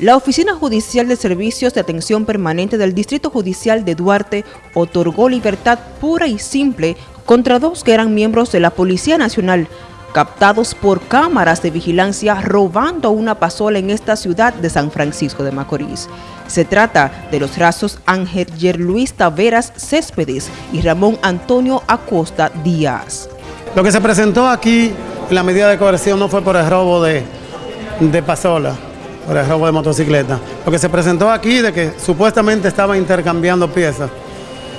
La Oficina Judicial de Servicios de Atención Permanente del Distrito Judicial de Duarte otorgó libertad pura y simple contra dos que eran miembros de la Policía Nacional, captados por cámaras de vigilancia robando una pasola en esta ciudad de San Francisco de Macorís. Se trata de los rasos Ángel Yerluis Taveras Céspedes y Ramón Antonio Acosta Díaz. Lo que se presentó aquí la medida de coerción no fue por el robo de pasola, por el robo de motocicleta. Lo que se presentó aquí de que supuestamente estaba intercambiando piezas.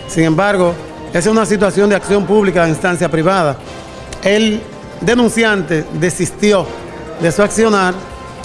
Sin embargo, esa es una situación de acción pública de instancia privada. El denunciante desistió de su accionar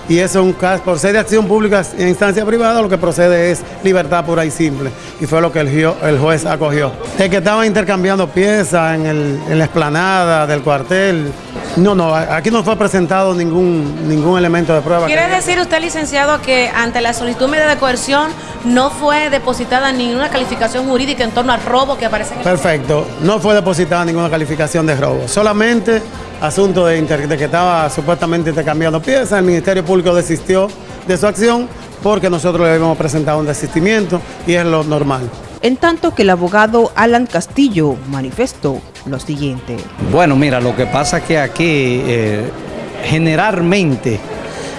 y eso es un caso, por ser de acción pública en instancia privada, lo que procede es libertad pura y simple. Y fue lo que el, juez acogió. El que estaba intercambiando piezas en, la explanada del cuartel, no, no, aquí no fue presentado ningún, ningún elemento de prueba. ¿Quiere decir usted, licenciado, que ante la solicitud media de coerción no fue depositada ninguna calificación jurídica en torno al robo que aparece en el Perfecto, no fue depositada ninguna calificación de robo, solamente asunto de, de que estaba supuestamente intercambiando piezas, el Ministerio Público desistió de su acción porque nosotros le habíamos presentado un desistimiento y es lo normal en tanto que el abogado Alan Castillo manifestó lo siguiente. Bueno, mira, lo que pasa es que aquí eh, generalmente,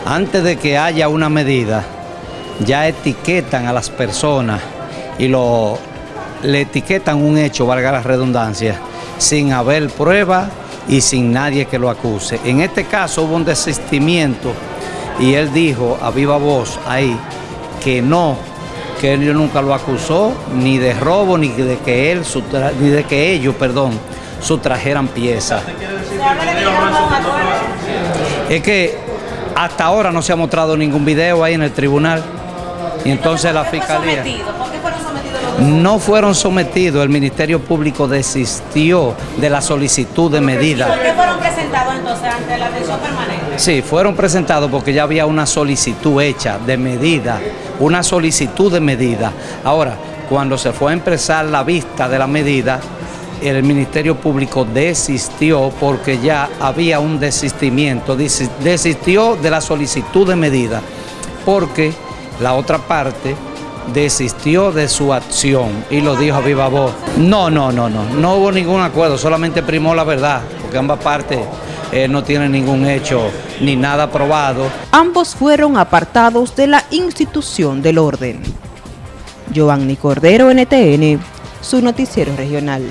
antes de que haya una medida, ya etiquetan a las personas y lo, le etiquetan un hecho, valga la redundancia, sin haber prueba y sin nadie que lo acuse. En este caso hubo un desistimiento y él dijo a viva voz ahí que no que él nunca lo acusó ni de robo ni de que él ni de que ellos, perdón, sustrajeran piezas. Es que hasta ahora no se ha mostrado ningún video ahí en el tribunal y entonces la fiscalía no fueron sometidos, el Ministerio Público desistió de la solicitud de medida. ¿Por qué fueron presentados entonces ante la atención permanente? Sí, fueron presentados porque ya había una solicitud hecha de medida, una solicitud de medida. Ahora, cuando se fue a empezar la vista de la medida, el Ministerio Público desistió porque ya había un desistimiento, desistió de la solicitud de medida, porque la otra parte desistió de su acción y lo dijo a viva voz. No, no, no, no, no hubo ningún acuerdo, solamente primó la verdad, porque ambas partes eh, no tienen ningún hecho ni nada probado. Ambos fueron apartados de la institución del orden. Giovanni Cordero, NTN, su noticiero regional.